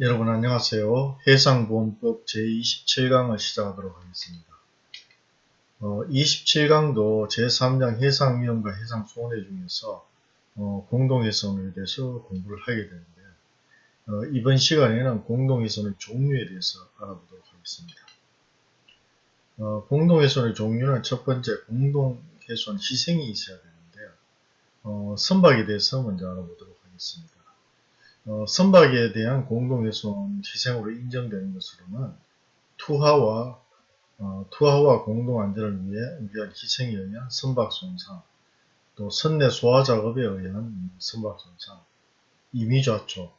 여러분 안녕하세요. 해상보험법 제27강을 시작하도록 하겠습니다. 어, 27강도 제3장 해상위험과 해상손해 중에서 어, 공동해선에 대해서 공부를 하게 되는데요. 어, 이번 시간에는 공동해선의 종류에 대해서 알아보도록 하겠습니다. 어, 공동해선의 종류는 첫 번째 공동해선 희생이 있어야 되는데요. 어, 선박에 대해서 먼저 알아보도록 하겠습니다. 어, 선박에 대한 공동훼손 희생으로 인정되는 것으로는 투하와 어, 투하와 공동안전을 위해 위한 희생에 의한 선박 손상, 또 선내 소화 작업에 의한 선박 손상, 임의좌초,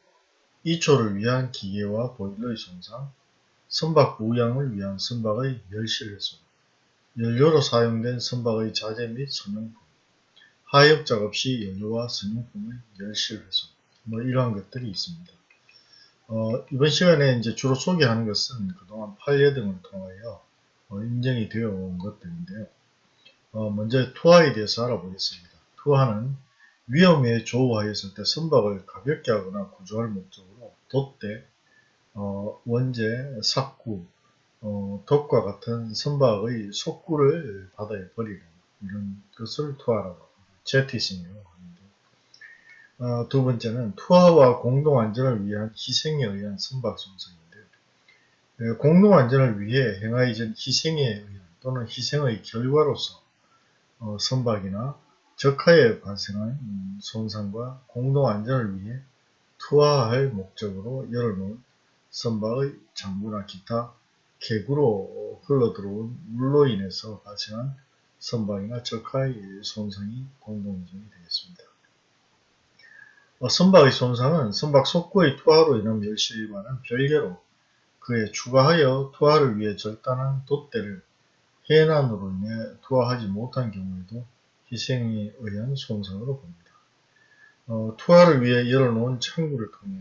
이초를 위한 기계와 보일러의 손상, 선박 부양을 위한 선박의 멸실훼손, 연료로 사용된 선박의 자재 및 선용품, 하역 작업 시 연료와 선용품의 멸실훼손, 뭐 이러한 것들이 있습니다. 어, 이번 시간에 이제 주로 소개하는 것은 그동안 판례 등을 통하여 어, 인정이 되어 온 것들인데요. 어, 먼저 투하에 대해서 알아보겠습니다. 투하는 위험에 조우하였을 때 선박을 가볍게 하거나 구조할 목적으로 돛대, 어, 원재, 삭구, 어, 돛과 같은 선박의 속구를 바다에 버리는 이런 것을 투하라고 합니다. 제티싱이라고 합니다. 어, 두 번째는 투하와 공동 안전을 위한 희생에 의한 선박 손상인데요. 예, 공동 안전을 위해 행하여진 희생에 의한 또는 희생의 결과로서 어, 선박이나 적하에 발생한 음, 손상과 공동 안전을 위해 투하할 목적으로 열어놓은 선박의 장부나 기타 계구로 흘러들어온 물로 인해서 발생한 선박이나 적하의 손상이 공동안전이 되겠습니다. 어, 선박의 손상은 선박 속구의 투하로 인한 멸실과는 별개로 그에 추가하여 투하를 위해 절단한 돛대를 해난으로 인해 투하하지 못한 경우에도 희생에 의한 손상으로 봅니다. 어, 투하를 위해 열어놓은 창구를 통해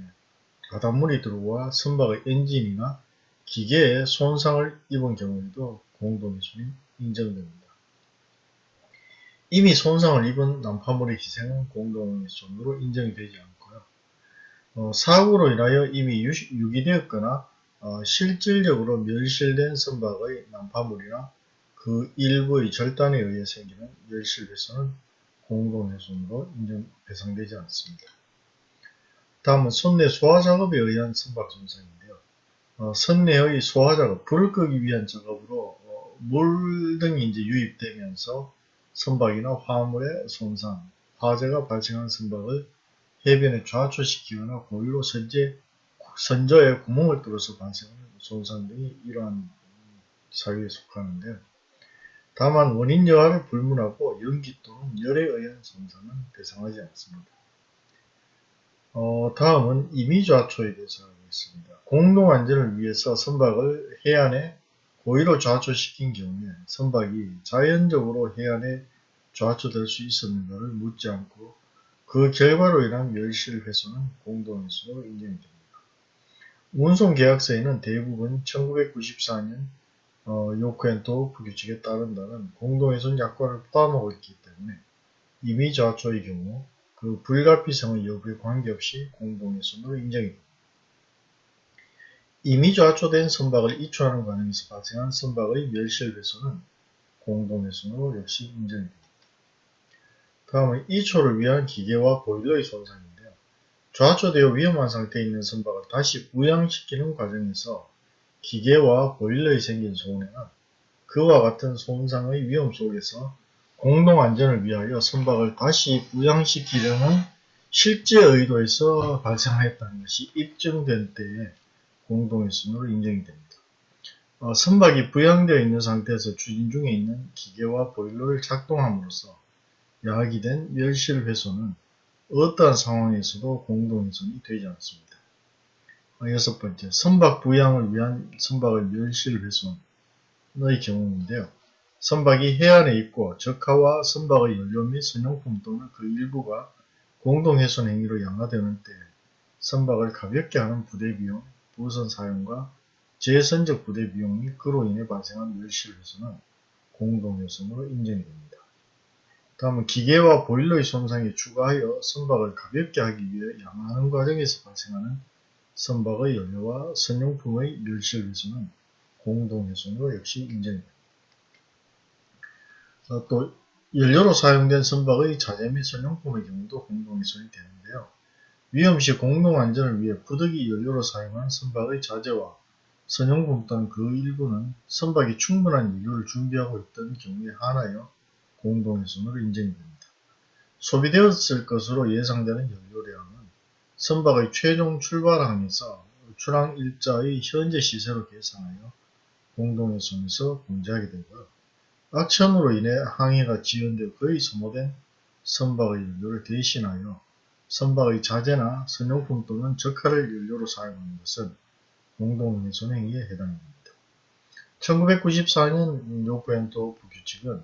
바닷물이 들어와 선박의 엔진이나 기계에 손상을 입은 경우에도 공동해손이 인정됩니다. 이미 손상을 입은 난파물의 희생은 공동해손으로 인정이 되지 않고요. 어, 사고로 인하여 이미 유기되었거나 어, 실질적으로 멸실된 선박의 난파물이나 그 일부의 절단에 의해 생기는 멸실훼손은 공동해손으로 인정 배상되지 않습니다. 다음은 선내 소화작업에 의한 선박 손상인데요. 어, 선내의 소화작업, 불을 끄기 위한 작업으로 어, 물 등이 이제 유입되면서 선박이나 화물의 손상, 화재가 발생한 선박을 해변에 좌초시키거나 고의로 선제, 선저에 구멍을 뚫어서 발생하는 손상 등이 이러한 사유에 속하는데요. 다만 원인 여하를 불문하고 연기 또는 열에 의한 손상은 배상하지 않습니다. 어, 다음은 임의좌초에 대해서 알겠습니다. 공동안전을 위해서 선박을 해안에 고의로 좌초시킨 경우에 선박이 자연적으로 해안에 좌초될 수 있었는가를 묻지 않고 그 결과로 인한 멸실 훼손은 공동훼손으로 인정이 됩니다. 운송계약서에는 대부분 1994년 어, 요크앤토프 규칙에 따른다는 공동훼손 약관을 포함하고 있기 때문에 이미 좌초의 경우 그 불가피성의 여부에 관계없이 공동훼손으로 인정이 됩니다. 이미 좌초된 선박을 이초하는 과정에서 발생한 선박의 멸실 훼손은 공동훼손으로 역시 인정됩니다. 다음은 이초를 위한 기계와 보일러의 손상인데요. 좌초되어 위험한 상태에 있는 선박을 다시 부양시키는 과정에서 기계와 보일러에 생긴 손해는 그와 같은 손상의 위험 속에서 공동 안전을 위하여 선박을 다시 부양시키려는 실제 의도에서 발생하였다는 것이 입증된 때에 공동의순으로 인정이 됩니다. 어, 선박이 부양되어 있는 상태에서 추진 중에 있는 기계와 보일러를 작동함으로써 야기된 멸실 훼손은 어떠한 상황에서도 공동훼손이 되지 않습니다. 어, 여섯 번째, 선박 부양을 위한 선박의 멸실 훼손의 경우인데요. 선박이 해안에 있고 적하와 선박의 연료 및 선용품 또는 그 일부가 공동훼손 행위로 양화되는 때 선박을 가볍게 하는 부대 비용, 부선 사용과 재선적 부대 비용 및 그로 인해 발생한 멸실 훼손은 공동훼손으로 인정이 됩니다. 다음은 기계와 보일러의 손상에 추가하여 선박을 가볍게 하기 위해 양화하는 과정에서 발생하는 선박의 연료와 선용품의 멸실에서는 공동훼손으로 역시 인정됩니다. 어, 또 연료로 사용된 선박의 자재 및 선용품의 경우도 공동훼손이 되는데요. 위험시 공동안전을 위해 부득이 연료로 사용한 선박의 자재와 선용품 또는 그 일부는 선박이 충분한 연료를 준비하고 있던 경우에 한하여 공동훼손으로 인정이 됩니다. 소비되었을 것으로 예상되는 연료량은 선박의 최종 출발항에서 출항 일자의 현재 시세로 계산하여 공동훼손에서 공제하게 되고요. 악천후로 인해 항해가 지연되어 거의 소모된 선박의 연료를 대신하여 선박의 자재나 선용품 또는 적하를 연료로 사용하는 것은 공동훼손 행위에 해당됩니다. 1994년 요구엔도 부규칙은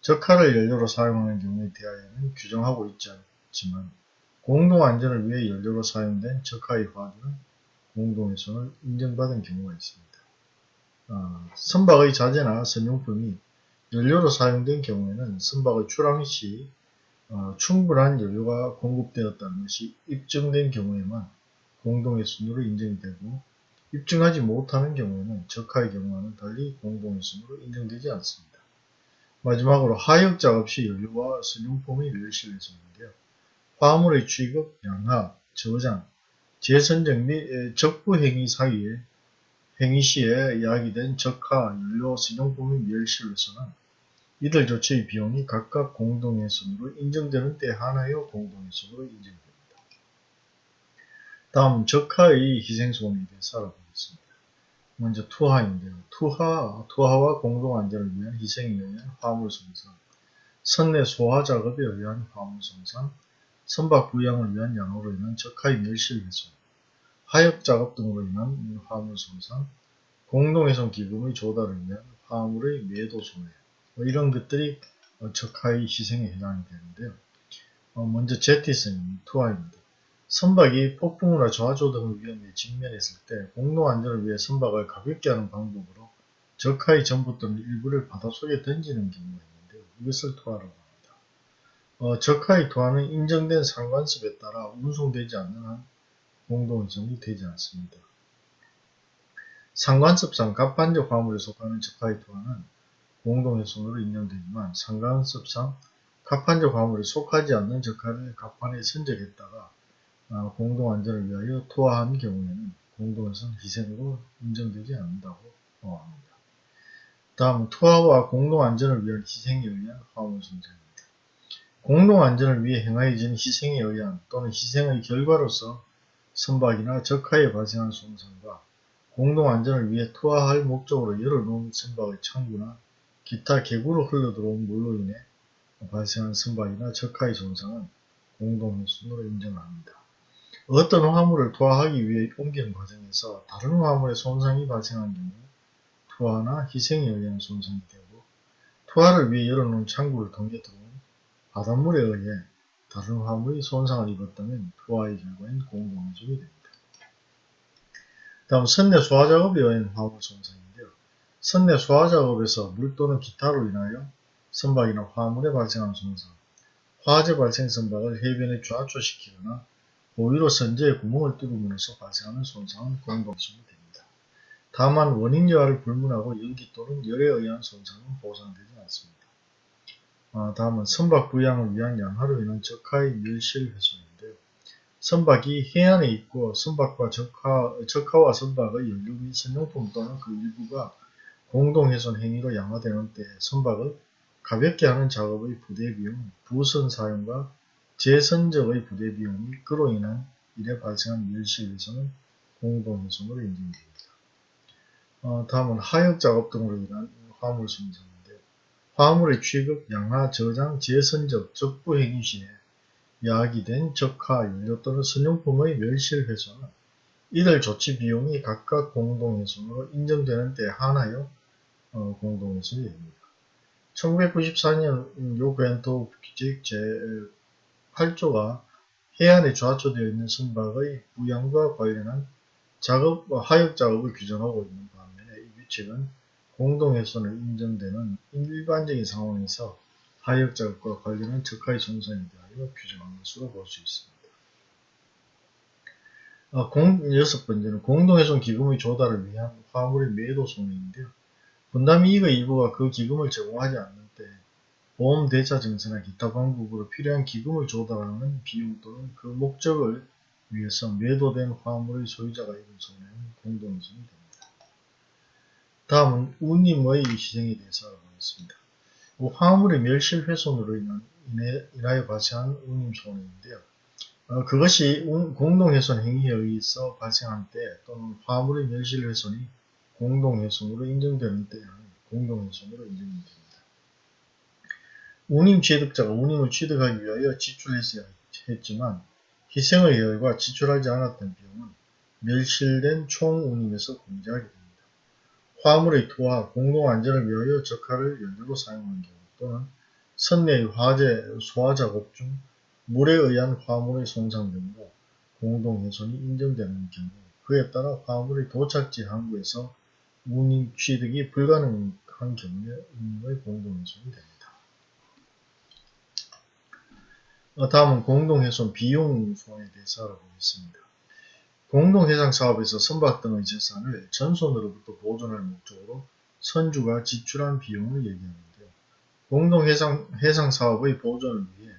적하를 연료로 사용하는 경우에 대하여는 규정하고 있지 않지만 공동안전을 위해 연료로 사용된 적하의 화주는 공동훼손을 인정받은 경우가 있습니다. 어, 선박의 자재나 선용품이 연료로 사용된 경우에는 선박의 출항 시 어, 충분한 연료가 공급되었다는 것이 입증된 경우에만 공동훼손으로 인정이 되고 입증하지 못하는 경우에는 적하의 경우와는 달리 공동훼손으로 인정되지 않습니다. 마지막으로 하역 작업 시 연료와 선용품의 멸실훼손인데요. 화물의 취급, 양하, 저장, 재선정 및 적부 행위 사이에 행위 시에 야기된 적하, 연료, 선용품의 멸실훼손은 이들 조치의 비용이 각각 공동훼손으로 인정되는 때 하나여 공동훼손으로 인정됩니다. 다음 적하의 희생소원에 대해서 알아보겠습니다. 먼저 투하인데요. 투하, 투하와 공동안전을 위한 희생에 의한 화물손상, 선내 소화 작업에 의한 화물손상, 선박 부양을 위한 양호로 인한 적하의 멸실훼손, 하역 작업 등으로 인한 화물손상, 공동훼손 기금의 조달을 위한 화물의 매도 손해, 뭐 이런 것들이 적하의 희생에 해당이 되는데요. 어, 먼저 제티슨 투하입니다. 선박이 폭풍우나 저하조 등의 위험에 직면했을 때 공동안전을 위해 선박을 가볍게 하는 방법으로 적하의 전부 또는 일부를 바닷속에 던지는 경우가 있는데요. 이것을 투하라고 합니다. 어, 적하의 투하는 인정된 상관습에 따라 운송되지 않는 한 공동훼손이 되지 않습니다. 상관습상 갑판적 화물에 속하는 적하의 투하는 공동훼손으로 인정되지만 상관습상 갑판적 화물에 속하지 않는 적하를 갑판에 선적했다가 아, 공동안전을 위하여 투하한 경우에는 공동훼손 희생으로 인정되지 않는다고 합니다. 다음 투하와 공동안전을 위한 희생에 의한 화물손상입니다. 공동안전을 위해 행하여진 희생에 의한 또는 희생의 결과로서 선박이나 적하에 발생한 손상과 공동안전을 위해 투하할 목적으로 열어놓은 선박의 창구나 기타 개구로 흘러들어온 물로 인해 발생한 선박이나 적하의 손상은 공동훼손으로 인정합니다. 어떤 화물을 투하하기 위해 옮기는 과정에서 다른 화물의 손상이 발생한 경우 투하나 희생에 의한 손상이 되고 투하를 위해 열어놓은 창구를 통해 들어온 바닷물에 의해 다른 화물이 손상을 입었다면 투하의 결과인 공동훼손이 됩니다. 다음 선내 소화작업에 의한 화물 손상인데요. 선내 소화 작업에서 물 또는 기타로 인하여 선박이나 화물에 발생한 손상, 화재 발생 선박을 해변에 좌초시키거나 고의로 선제에 구멍을 뚫음으로써 발생하는 손상은 공동훼손이 됩니다. 다만 원인 여하를 불문하고 연기 또는 열에 의한 손상은 보상되지 않습니다. 아, 다음은 선박 부양을 위한 양하로 인한 적하의 멸실 훼손인데요. 선박이 해안에 있고 선박과 적하, 적하와 선박의 연료 및 선용품 또는 그 일부가 공동훼손 행위로 양화되는 때 선박을 가볍게 하는 작업의 부대 비용, 부선 사용과 재선적의 부대 비용 및 그로 인한 이래 발생한 멸실에서는 공동훼손으로 인정됩니다. 어, 다음은 하역 작업 등으로 인한 화물 손상인데요. 화물의 취급, 양하, 저장, 재선적, 적부 행위 시에 야기된 적하, 연료 또는 선용품의 멸실훼손은 이들 조치 비용이 각각 공동훼손으로 인정되는 때 하나여 어, 공동훼손이 됩니다. 1994년 요벤토 규칙 제 8조가 해안에 좌초되어 있는 선박의 부양과 관련한 작업, 하역 작업을 규정하고 있는 반면에 이 규칙은 공동훼손을 인정되는 일반적인 상황에서 하역 작업과 관련한 적하의 손상에 대하여 규정한 것으로 볼 수 있습니다. 어, 공, 여섯 번째는 공동훼손 기금의 조달을 위한 화물의 매도 손해인데요. 분담 이익의 일부가 그 기금을 제공하지 않는 때 보험 대차 증서나 기타 방법으로 필요한 기금을 조달하는 비용 또는 그 목적을 위해서 매도된 화물의 소유자가 입은 손해는 공동훼손이 됩니다. 다음은 운임의 희생에 대해서 알아보겠습니다. 화물의 멸실 훼손으로 인한, 인하여 발생한 운임 손해인데요. 어, 그것이 공동훼손 행위에 의해서 발생한 때 또는 화물의 멸실 훼손이 공동훼손으로 인정되는 때에는 공동훼손으로 인정됩니다. 운임 취득자가 운임을 취득하기 위하여 지출했어야 했지만 희생의 여유가 지출하지 않았던 비용은 멸실된 총 운임에서 공제하게 됩니다. 화물의 토와 공동 안전을 위하여 적화를 연료로 사용한 경우 또는 선내의 화재 소화 작업 중 물에 의한 화물의 손상 등으로 공동훼손이 인정되는 경우 그에 따라 화물의 도착지 항구에서 운임 취득이 불가능한 경우에 운임의 공동훼손이 됩니다. 어, 다음은 공동훼손 비용 손에 대해서 알아보겠습니다. 공동해상 사업에서 선박 등의 재산을 전손으로부터 보존할 목적으로 선주가 지출한 비용을 얘기하는데요. 공동해상 해상 사업의 보존을 위해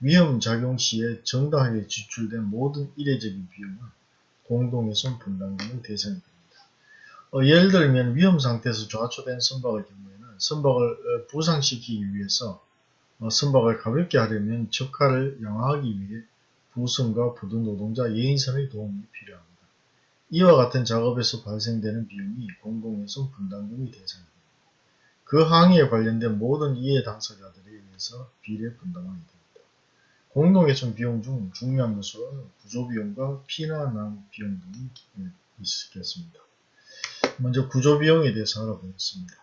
위험 작용 시에 정당하게 지출된 모든 이례적인 비용은 공동훼손 분담금의 대상이 됩니다. 어, 예를 들면 위험 상태에서 좌초된 선박의 경우에는 선박을 어, 부상시키기 위해서 어, 선박을 가볍게 하려면 적화를 양화하기 위해 부선과 부두 노동자 예인선의 도움이 필요합니다. 이와 같은 작업에서 발생되는 비용이 공공훼손 분담금의 대상입니다. 그 항해에 관련된 모든 이해 당사자들에 의해서 비례 분담하게 됩니다. 공동훼손 비용 중 중요한 요소는 구조비용과 피난한 비용 등이 있겠습니다. 먼저 구조 비용에 대해서 알아보겠습니다.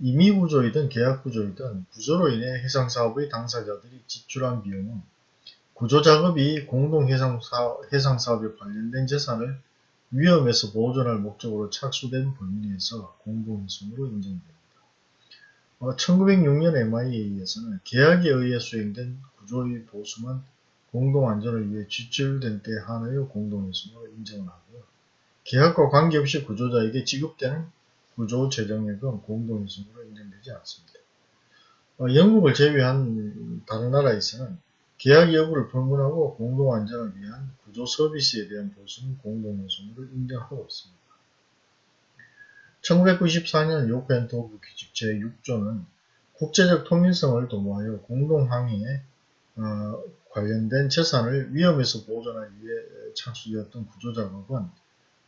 임의 구조이든 계약 구조이든 구조로 인해 해상 사업의 당사자들이 지출한 비용은 구조 작업이 공동 해상 사업에 관련된 재산을 위험에서 보존할 목적으로 착수된 범위 내에서 공동훼손으로 인정됩니다. 어, 1906년 MI에 의해서는 계약에 의해 수행된 구조의 보수만 공동안전을 위해 지출된 때 한해의 공동훼손으로 인정을 하고요. 계약과 관계없이 구조자에게 지급되는 구조 재정액은 공동훼손으로 인정되지 않습니다. 어, 영국을 제외한 다른 나라에서는 계약 여부를 불문하고 공동안전을 위한 구조 서비스에 대한 보수는 공동훼손으로 인정하고 있습니다. 1994년 요크앤 토브 규칙 제6조는 국제적 통일성을 도모하여 공동항해에 어, 관련된 재산을 위험에서 보존하기 위해 착수되었던 구조작업은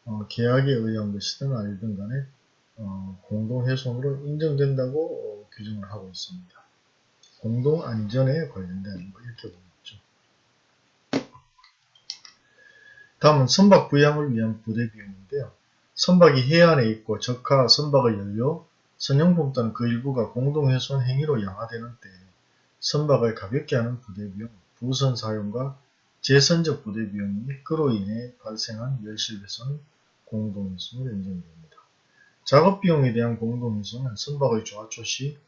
어, 계약에 의한 것이든 아니든 간에 어, 공동훼손으로 인정된다고 어, 규정을 하고 있습니다. 공동안전에 관련된 뭐 이렇게 보겠죠. 다음은 선박 부양을 위한 부대 비용인데요. 선박이 해안에 있고 적하 선박의 연료, 선용품 또는 그 일부가 공동훼손 행위로 양화되는 때 선박을 가볍게 하는 부대 비용, 부선 사용과 재선적 부대 비용 이 그로 인해 발생한 멸실훼손 공동훼손으로 인정됩니다. 작업비용에 대한 공동훼손은 선박의 좌초 시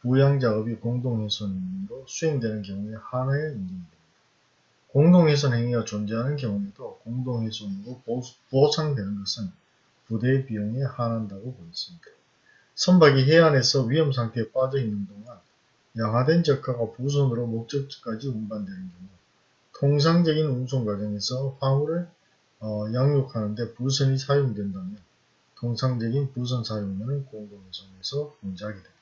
부양작업이 공동훼손으로 수행되는 경우에 하나의 인정됩니다. 공동훼손 행위가 존재하는 경우에도 공동훼손으로 보상되는 것은 부대 비용에 한한다고 보였습니다. 선박이 해안에서 위험상태에 빠져있는 동안 양화된 적화가 부선으로 목적지까지 운반되는 경우 통상적인 운송 과정에서 화물을 어, 양육하는데 부선이 사용된다면 통상적인 부선 사용료는 공동훼손에서 공제하게 됩니다.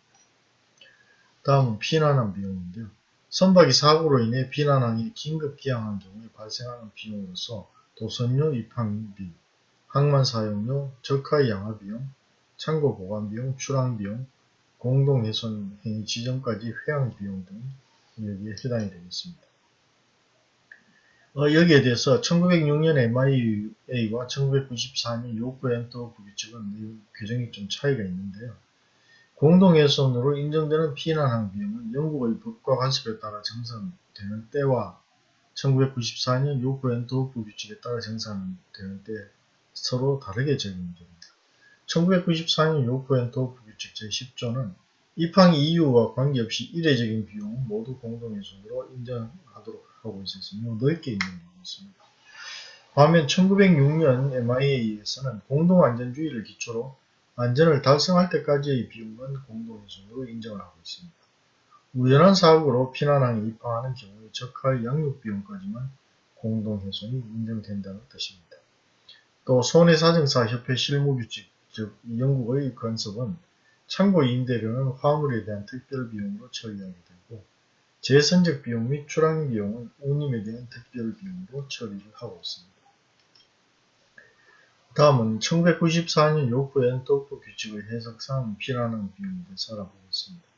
다음은 피난한 비용인데요. 선박이 사고로 인해 피난항에 긴급 기항한 경우에 발생하는 비용으로서 도선료 입항비, 항만 사용료, 적하의 양화 비용, 창고 보관 비용, 출항 비용, 공동훼손 행위 지정까지 회항 비용 등이 여기에 해당이 되겠습니다. 어, 여기에 대해서 1906년 MIA와 1994년 요크 엔터 규칙은 규정이 좀 차이가 있는데요. 공동훼손으로 인정되는 피난항 비용은 영국의 법과 관습에 따라 정산되는 때와 1994년 요구엔 도읍부 규칙에 따라 정산되는 때 서로 다르게 적용됩니다. 1994년 요구엔 도읍부 규칙 제10조는 입항 이유와 관계없이 이례적인 비용은 모두 공동훼손으로 인정하도록 있어서 넓게 인정하고 있습니다. 반면 1906년 MIA에서는 공동안전주의를 기초로 안전을 달성할 때까지의 비용은 공동훼손으로 인정을 하고 있습니다. 우연한 사고로 피난항에 입항하는 경우에 적할 양육비용까지만 공동훼손이 인정된다는 뜻입니다. 또 손해사정사 협회 실무규칙, 즉 영국의 건습은 참고 임대료는 화물에 대한 특별비용으로 처리하게 되고 재선적 비용 및 출항 비용은 운임에 대한 특별 비용으로 처리를 하고 있습니다. 다음은 1994년 요구엔 독도 규칙의 해석상 피난항 비용에 대해서 알아보겠습니다.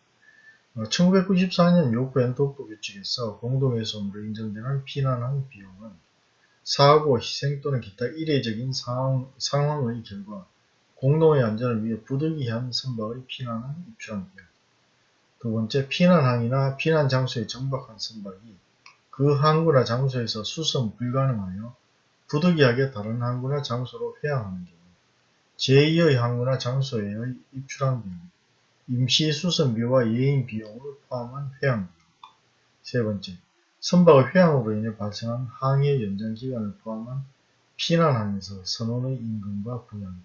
1994년 요구엔 독도 규칙에서 공동훼손으로 인정되는 피난항 비용은 사고, 희생 또는 기타 이례적인 상황, 상황의 결과 공동의 안전을 위해 부득이한 선박의 피난항 입출항 비용 두 번째, 피난항이나 피난 장소에 정박한 선박이 그 항구나 장소에서 수선 불가능하여 부득이하게 다른 항구나 장소로 회항하는 경우 제2의 항구나 장소에의 입출항 비용 임시 수선비와 예인 비용을 포함한 회항 비용 세 번째, 선박의 회항으로 인해 발생한 항해 연장 기간을 포함한 피난항에서 선원의 임금과 부양비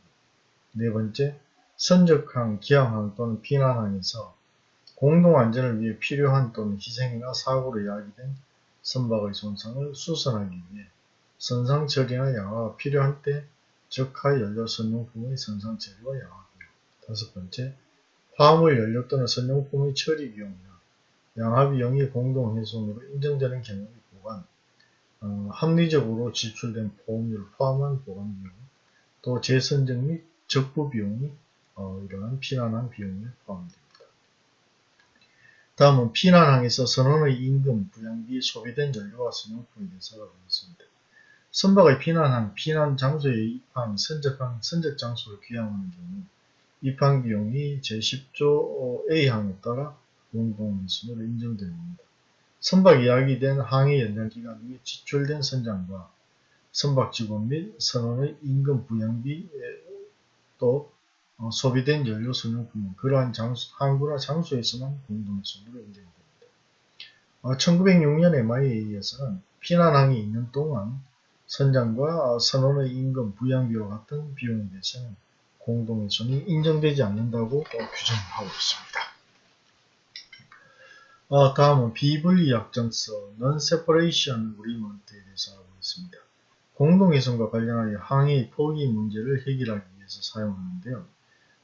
네 번째, 선적항, 기항항 또는 피난항에서 공동 안전을 위해 필요한 또는 희생이나 사고로 야기된 선박의 손상을 수선하기 위해 선상 처리나 양화가 필요할 때 적하 연료 선용품의 선상 처리와 양화 비용 다섯 번째, 화물 연료 또는 선용품의 처리 비용이나 양화 비용이 공동 훼손으로 인정되는 경우의 보관, 어, 합리적으로 지출된 보험료를 포함한 보관 비용, 또 재선적 및 적부 비용이 어, 이러한 피난항 비용에 포함됩니다. 다음은 피난항에서 선원의 임금, 부양비, 소비된 연료와 선용품에 대해서 알아보겠습니다. 선박의 피난항, 피난 장소의 입항, 선적항, 선적 장소를 귀향하는 경우 입항 비용이 제10조 A항에 따라 공동훼손으로 인정됩니다. 선박 이 야기된 항해 연장 기간 및 지출된 선장과 선박 직원 및 선원의 임금 부양비 또 어, 소비된 연료 선용품은 그러한 장소, 항구나 장소에서만 공동훼손으로 인정됩니다. 어, 1906년 MIA에서는 피난항이 있는 동안 선장과 선원의 임금, 부양비와 같은 비용에 대해서는 공동훼손이 인정되지 않는다고 어, 규정하고 있습니다. 어, 다음은 비분리 약 정서 Non-Separation Agreement에 대해서 알아보겠습니다. 공동훼손과 관련하여 항해의 포기 문제를 해결하기 위해서 사용하는데요.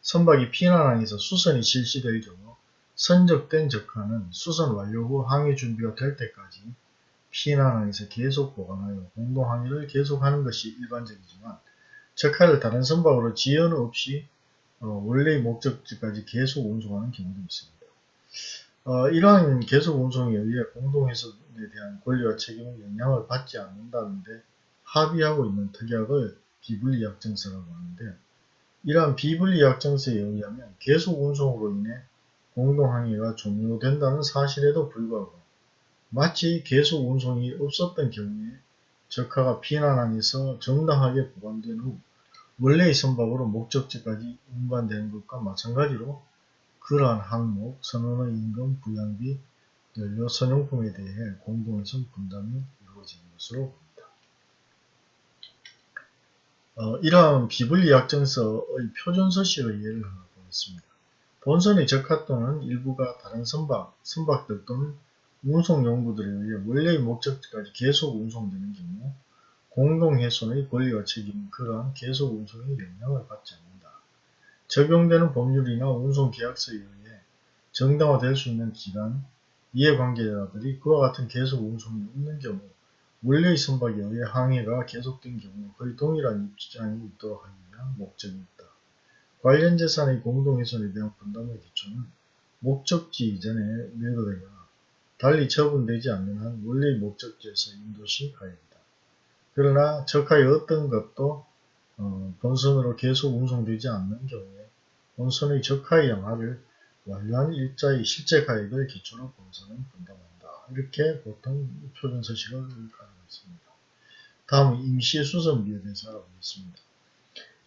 선박이 피난항에서 수선이 실시될 경우 선적된 적하는 수선 완료 후 항해 준비가 될 때까지 피난항에서 계속 보관하여 공동항해를 계속하는 것이 일반적이지만 적하를 다른 선박으로 지연 없이 어, 원래의 목적지까지 계속 운송하는 경우도 있습니다. 어, 이러한 계속 운송에 의해 공동훼손에 대한 권리와 책임을 영향을 받지 않는다는데 합의하고 있는 특약을 비분리약정서라고 하는데 이러한 비분리약정서에 의하면 계속 운송으로 인해 공동항해가 종료된다는 사실에도 불구하고 마치 계속 운송이 없었던 경우에 적하가 피난항에서 정당하게 보관된 후 원래의 선박으로 목적지까지 운반되는 것과 마찬가지로 그러한 항목, 선원의 임금, 부양비, 연료, 선용품에 대해 공동훼손 분담이 이루어지는 것으로 어, 이러한 비분리약정서의 표준서식의 예를 하나 보겠습니다. 본선의 적합 또는 일부가 다른 선박, 선박들 또는 운송 용구들에 의해 원래의 목적지까지 계속 운송되는 경우 공동훼손의 권리와 책임은 그러한 계속 운송에 영향을 받지 않는다. 적용되는 법률이나 운송계약서에 의해 정당화될 수 있는 기간, 이해관계자들이 그와 같은 계속 운송이 없는 경우 원래의 선박에 의해 항해가 계속된 경우 거의 동일한 입장이 있도록 위한 목적이 있다. 관련 재산의 공동훼손에 대한 분담의 기초는 목적지 이전에 매도되거나 달리 처분되지 않는 한 원래의 목적지에서 인도시 가입이다. 그러나 적하의 어떤 것도 어, 본선으로 계속 운송되지 않는 경우에 본선의 적하의 양화를 완료한 일자의 실제 가액을 기초로 본선은 분담한다. 이렇게 보통 표준 서식을 가능했습니다. 다음은 임시수선비에 대해서 알아보겠습니다.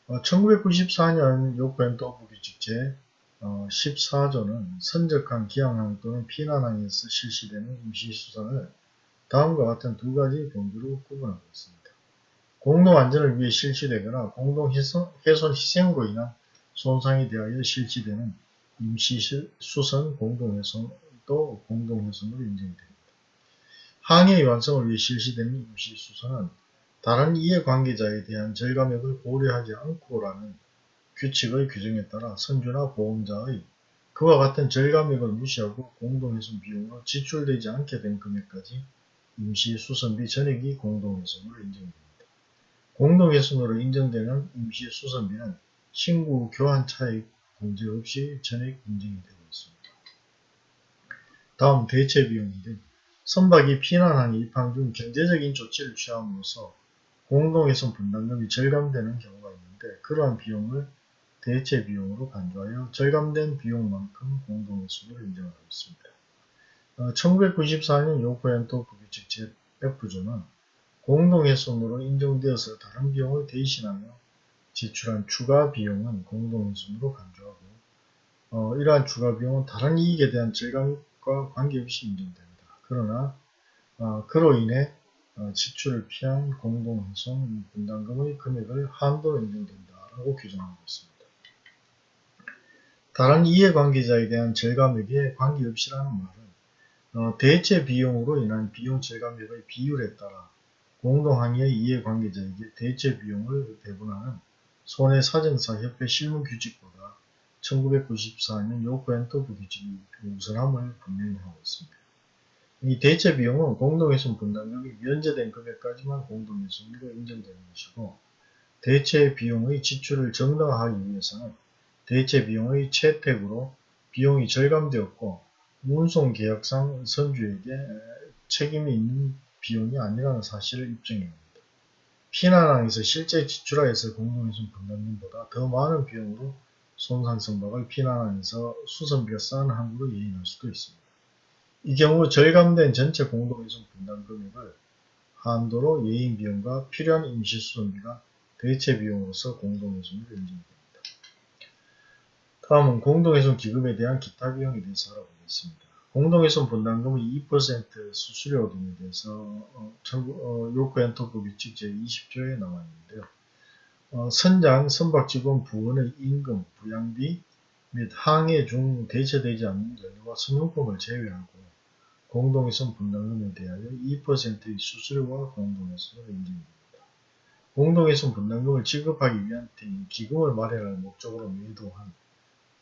어, 1994년 요코엔토부 규칙 제 어, 14조는 선적항, 기항항 또는 피난항에서 실시되는 임시수선을 다음과 같은 두 가지 범주로 구분하고 있습니다. 공동 안전을 위해 실시되거나 공동 훼손 희생으로 인한 손상에 대하여 실시되는 임시수선 공동훼손도 공동훼손으로 인정됩니다. 항해의 완성을 위해 실시되는 임시수선은 다른 이해관계자에 대한 절감액을 고려하지 않고라는 규칙의 규정에 따라 선주나 보험자의 그와 같은 절감액을 무시하고 공동훼손 비용으로 지출되지 않게 된 금액까지 임시수선비 전액이 공동훼손으로 인정됩니다. 공동훼손으로 인정되는 임시수선비는 신고 교환 차익 문제 없이 전액 인정이 되고 있습니다. 다음 대체 비용인데 선박이 피난항에 입항 중 경제적인 조치를 취함으로써 공동훼손 분담금이 절감되는 경우가 있는데 그러한 비용을 대체 비용으로 간주하여 절감된 비용만큼 공동훼손으로 인정하고 있습니다. 어, 1994년 요코엔토 부규칙 제100부조는 공동훼손으로 인정되어서 다른 비용을 대신하며 지출한 추가 비용은 공동훼손으로 간주하고 어, 이러한 추가 비용은 다른 이익에 대한 절감과 관계없이 인정됩니다. 그러나 어, 그로 인해 어, 지출을 피한 공동훼손 분담금의 금액을 한도로 인정된다라고 규정하고 있습니다. 다른 이해관계자에 대한 절감액에 관계없이라는 말은 어, 대체 비용으로 인한 비용 절감액의 비율에 따라 공동항의의 이해관계자에게 대체 비용을 배분하는 손해사정사 협회 실무 규칙보다 1994년 요코엔토부 규칙이 우선함을 분명히 하고 있습니다. 이 대체 비용은 공동훼손 분담금이 면제된 금액까지만 공동훼손으로 인정되는 것이고 대체 비용의 지출을 정당화하기 위해서는 대체 비용의 채택으로 비용이 절감되었고 운송 계약상 선주에게 책임이 있는 비용이 아니라는 사실을 입증해야 합니다. 피난항에서 실제 지출하였을 공동훼손 분담금보다 더 많은 비용으로 손상 선박을 피난항에서 수선비가 싼 항구로 예인할 수도 있습니다. 이 경우 절감된 전체 공동훼손 분담 금액을 한도로 예인 비용과 필요한 임시 수선비가 대체 비용으로서 공동훼손을 인정됩니다. 다음은 공동훼손 기금에 대한 기타 비용에 대해서 알아보겠습니다. 공동훼손 분담금의 2% 수수료 등에 대해서 어, 어, 요크엔토법 규칙 제20조에 나와 있는데요. 어, 선장, 선박 직원 부원의 임금, 부양비 및 항해 중 대체되지 않는 연료와 선용품을 제외하고 공동훼손 분담금에 대하여 2%의 수수료와 공동훼손을 인정됩니다. 공동훼손 분담금을 지급하기 위한 기금을 마련할 목적으로 매도한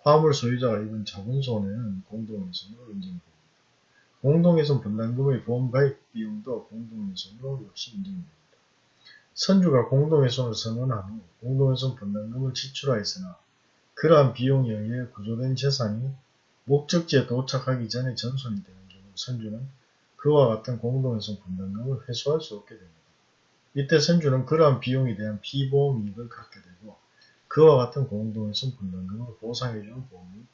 화물 소유자가 입은 자본 손해는 공동훼손으로 인정됩니다. 공동훼손 분담금의 보험 가입 비용도 공동훼손으로 역시 인정됩니다. 선주가 공동훼손을 선언한 후 공동훼손 분담금을 지출하였으나 그러한 비용에 의해 구조된 재산이 목적지에 도착하기 전에 전손이 되는 선주는 그와 같은 공동훼손 분담금을 회수할 수 없게 됩니다. 이때 선주는 그러한 비용에 대한 피보험 이익을 갖게 되고 그와 같은 공동훼손 분담금을 보상해주는 보험이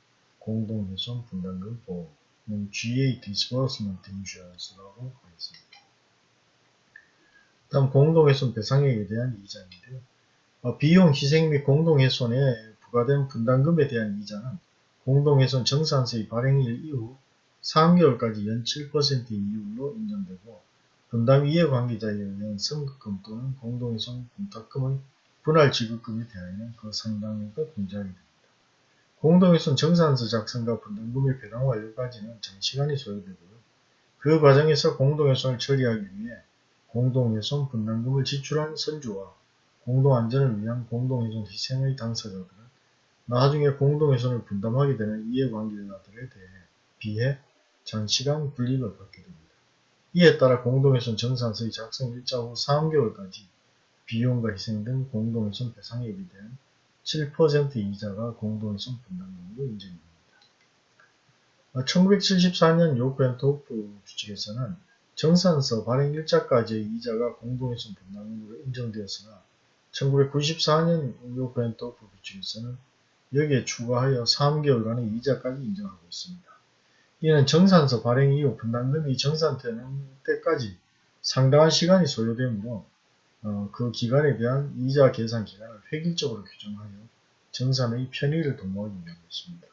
공동훼손 분담금 보험은 GA Disbursement Insurance라고 하겠습니다. 다음 공동훼손 배상액에 대한 이자인데요. 어, 비용 희생 및 공동훼손에 부과된 분담금에 대한 이자는 공동훼손 정산세의 발행일 이후 3개월까지 연 7% 이율로 인정되고 분담 이해 관계자에 의한 선급금 또는 공동훼손 분탁금의 분할 지급금에 대하여는 그 상당액을 공제하게 됩니다. 공동훼손 정산서 작성과 분담금의 배당 완료까지는 장시간이 소요되고요. 그 과정에서 공동훼손을 처리하기 위해 공동훼손 분담금을 지출한 선주와 공동안전을 위한 공동훼손 희생의 당사자들은 나중에 공동훼손을 분담하게 되는 이해관계자들에 대해 비해 장시간 분립을 받게 됩니다. 이에 따라 공동훼손 정산서의 작성 일자 후 3개월까지 비용과 희생 등 공동훼손 배상액에 대한 7% 이자가 공동훼손 분담금으로 인정됩니다. 1974년 요크앤 도프 규칙에서는 정산서 발행 일자까지의 이자가 공동훼손 분담금으로 인정되었으나 1994년 요크앤 도프 규칙에서는 여기에 추가하여 3개월간의 이자까지 인정하고 있습니다. 이는 정산서 발행 이후 분담금이 정산되는 때까지 상당한 시간이 소요되므로 어, 그 기간에 대한 이자 계산 기간을 획일적으로 규정하여 정산의 편의를 도모하기 위함입니다.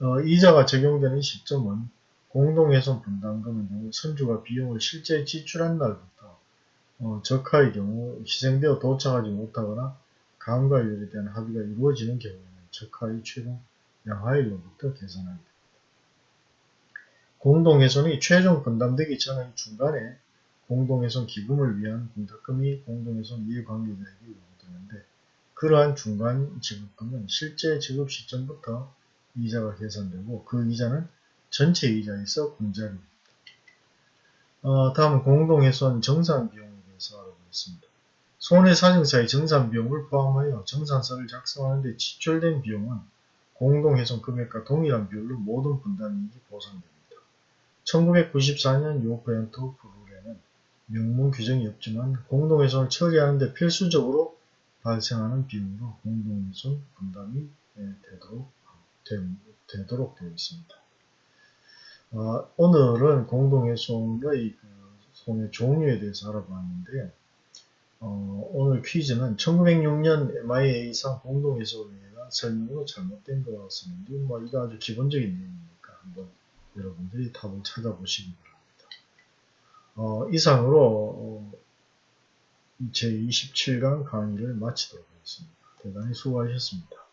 어, 이자가 적용되는 시점은 공동훼손 분담금의 경우 선주가 비용을 실제 지출한 날부터 어, 적하의 경우 희생되어 도착하지 못하거나 가항과율에 대한 합의가 이루어지는 경우에는 적하의 최종 양하율로부터 계산하게 됩니다. 공동훼손이 최종 분담되기 전의 중간에 공동훼손 기금을 위한 공탁금이 공동훼손 이해관계자에게 요구되는데 그러한 중간 지급금은 실제 지급 시점부터 이자가 계산되고 그 이자는 전체 이자에서 공제합니다. 어, 다음은 공동훼손 정산비용에 대해서 알아보겠습니다. 손해사정사의 정산비용을 포함하여 정산서를 작성하는 데 지출된 비용은 공동훼손 금액과 동일한 비율로 모든 분담이익이 보상됩니다. 1994년 요퍼엔트 룰에는 명문 규정이 없지만 공동훼손을 처리하는 데 필수적으로 발생하는 비용으로 공동훼손 분담이 되도록, 되 도록 되어 있습니다. 어, 오늘은 공동훼손의 그 손해 종류에 대해서 알아봤는데 어, 오늘 퀴즈는 1906년 MIA상 공동훼손이가 설명으로 잘못된 것같습니다 뭐, 이거 아주 기본적인 내용이니까 한번 여러분들이 답을 찾아보시기 바랍니다. 어, 이상으로 어, 제27강 강의를 마치도록 하겠습니다. 대단히 수고하셨습니다.